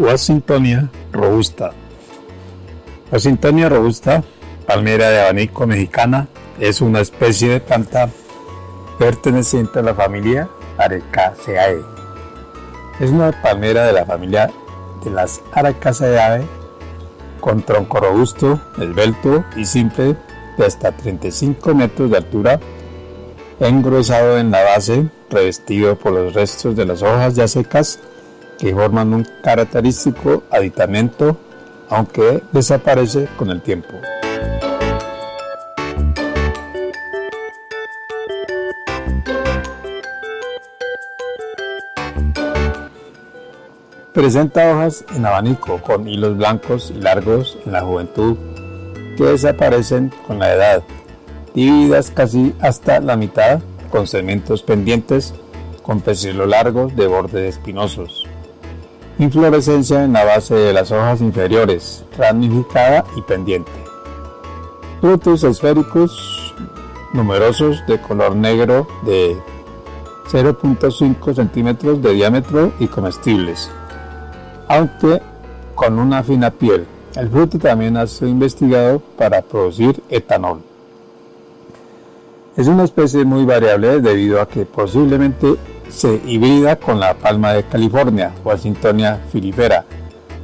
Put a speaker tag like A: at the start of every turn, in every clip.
A: Washingtonia robusta. Washingtonia robusta, palmera de abanico mexicana, es una especie de planta perteneciente a la familia Arecaceae. Es una palmera de la familia de las Arecaceae con tronco robusto, esbelto y simple de hasta 35 metros de altura, engrosado en la base, revestido por los restos de las hojas ya secas que forman un característico aditamento, aunque desaparece con el tiempo. Presenta hojas en abanico con hilos blancos y largos en la juventud que desaparecen con la edad, divididas casi hasta la mitad con segmentos pendientes con pecíolos largos de bordes espinosos. Inflorescencia en la base de las hojas inferiores, ramificada y pendiente. Frutos esféricos numerosos de color negro de 0.5 centímetros de diámetro y comestibles, aunque con una fina piel. El fruto también ha sido investigado para producir etanol. Es una especie muy variable debido a que posiblemente se hibrida con la palma de California, Washingtonia filifera,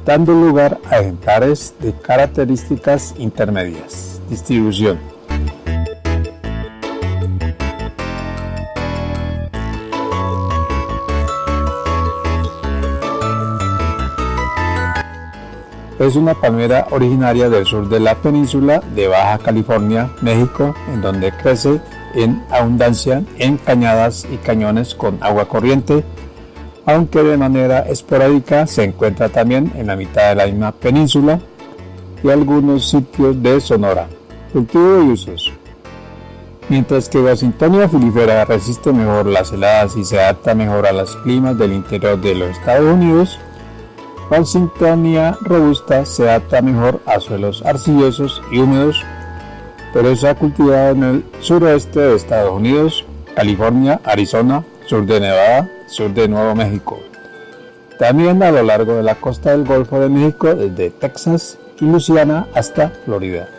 A: dando lugar a ejemplares de características intermedias. Distribución. Es una palmera originaria del sur de la península de Baja California, México, en donde crece en abundancia en cañadas y cañones con agua corriente, aunque de manera esporádica se encuentra también en la mitad de la misma península y algunos sitios de Sonora. Cultivo y usos. Mientras que Washingtonia filifera resiste mejor las heladas y se adapta mejor a los climas del interior de los Estados Unidos, Washingtonia robusta se adapta mejor a suelos arcillosos y húmedos pero se ha cultivado en el suroeste de Estados Unidos, California, Arizona, sur de Nevada, sur de Nuevo México. También a lo largo de la costa del Golfo de México, desde Texas y Luisiana hasta Florida.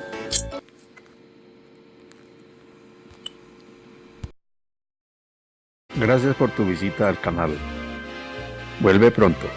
A: Gracias por tu visita al canal. Vuelve pronto.